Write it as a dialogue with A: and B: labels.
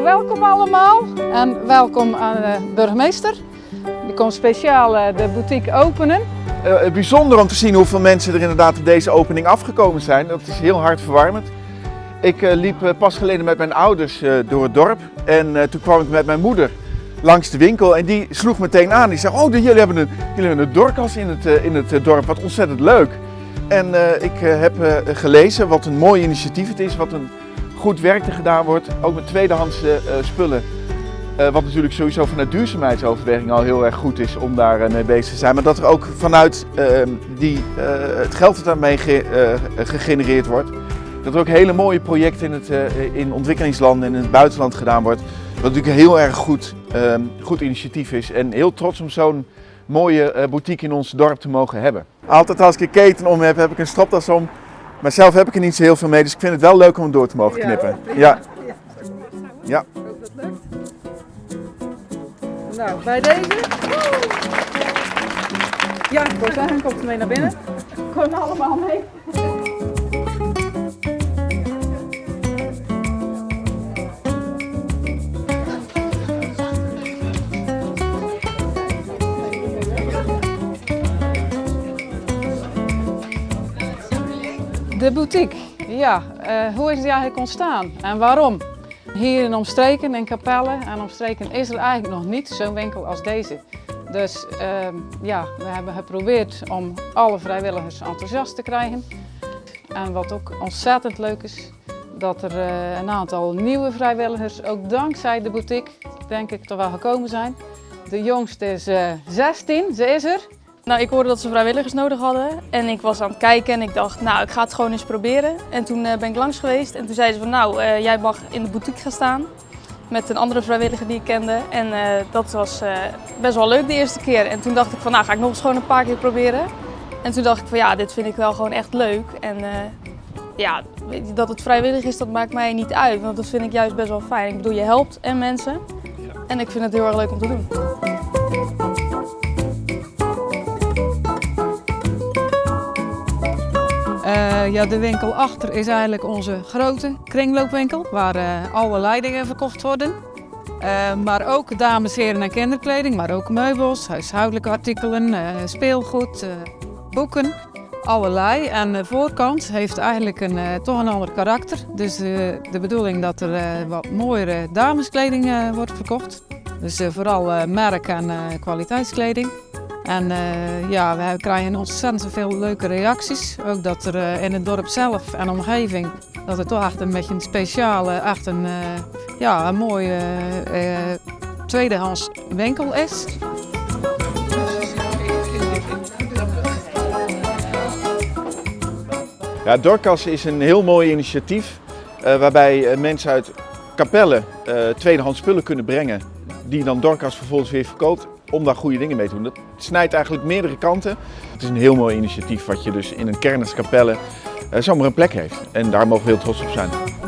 A: Nou, welkom allemaal en welkom aan de burgemeester. Die komt speciaal eh, de boutique openen.
B: Uh, bijzonder om te zien hoeveel mensen er inderdaad op deze opening afgekomen zijn. Dat is heel hartverwarmend. Ik uh, liep pas geleden met mijn ouders door het dorp en toen kwam ik met mijn moeder langs de winkel en die sloeg meteen aan. Die zei, oh jullie hebben een, jullie hebben een dorkas in het, in het dorp, wat ontzettend leuk. En ik heb gelezen wat een mooi initiatief het is, wat een goed werk er gedaan wordt, ook met tweedehands uh, spullen. Uh, wat natuurlijk sowieso vanuit duurzaamheidsoverweging al heel erg goed is om daar uh, mee bezig te zijn. Maar dat er ook vanuit ehm, die, het geld dat daarmee ge gegenereerd wordt, dat er ook hele mooie projecten in, het, in ontwikkelingslanden en in het buitenland gedaan wordt. Wat natuurlijk een heel erg goed, ehm, goed initiatief is en heel trots om zo'n mooie boutique in ons dorp te mogen hebben. Altijd als ik een keten om heb, heb ik een stropdas om maar zelf heb ik er niet zo heel veel mee, dus ik vind het wel leuk om hem door te mogen knippen. Ja. Ja.
A: Nou, bij deze. Ja, Rosanne komt mee naar binnen. Kom allemaal mee. De boutique, ja, uh, hoe is die eigenlijk ontstaan en waarom? Hier in omstreken, in Capelle en omstreken is er eigenlijk nog niet zo'n winkel als deze. Dus uh, ja, we hebben geprobeerd om alle vrijwilligers enthousiast te krijgen. En wat ook ontzettend leuk is, dat er uh, een aantal nieuwe vrijwilligers, ook dankzij de boutique, denk ik, toch wel gekomen zijn. De jongste is 16, eh, ze is er.
C: Nou, ik hoorde dat ze vrijwilligers nodig hadden en ik was aan het kijken en ik dacht, nou, ik ga het gewoon eens proberen. En toen uh, ben ik langs geweest en toen zeiden ze van, nou, uh, jij mag in de boutique gaan staan met een andere vrijwilliger die ik kende. En uh, dat was best wel leuk de eerste keer. En toen dacht ik van, nou, ga ik nog eens gewoon een paar keer proberen. En toen dacht ik van, ja, dit vind ik wel gewoon echt leuk. En ja, dat het vrijwillig is, dat maakt mij niet uit, want dat vind ik juist best wel fijn. Ik bedoel, je helpt en mensen en ik vind het heel erg leuk om te doen.
A: Ja, de winkel achter is eigenlijk onze grote kringloopwinkel waar uh, alle leidingen verkocht worden. Uh, maar ook dames, heren en kinderkleding, maar ook meubels, huishoudelijke artikelen, speelgoed, boeken, allerlei. En de voorkant heeft eigenlijk een, toch een ander karakter. Dus de bedoeling dat er wat mooiere dameskleding wordt verkocht. Dus vooral merk- en kwaliteitskleding. En uh, ja, we krijgen ontzettend veel leuke reacties. Ook dat er uh, in het dorp zelf en omgeving, dat het toch echt een beetje een speciale, echt een, uh, ja, een mooie tweedehands winkel is.
B: Ja, Dorcas is een heel mooi initiatief waarbij mensen uit Capelle tweedehands spullen kunnen brengen die dan Dorcas vervolgens weer verkoopt om daar goede dingen mee te doen. Dat snijdt eigenlijk meerdere kanten. Het is een heel mooi initiatief wat je dus in een kern als Capelle uh, zomaar een plek heeft. En daar mogen we heel trots op zijn.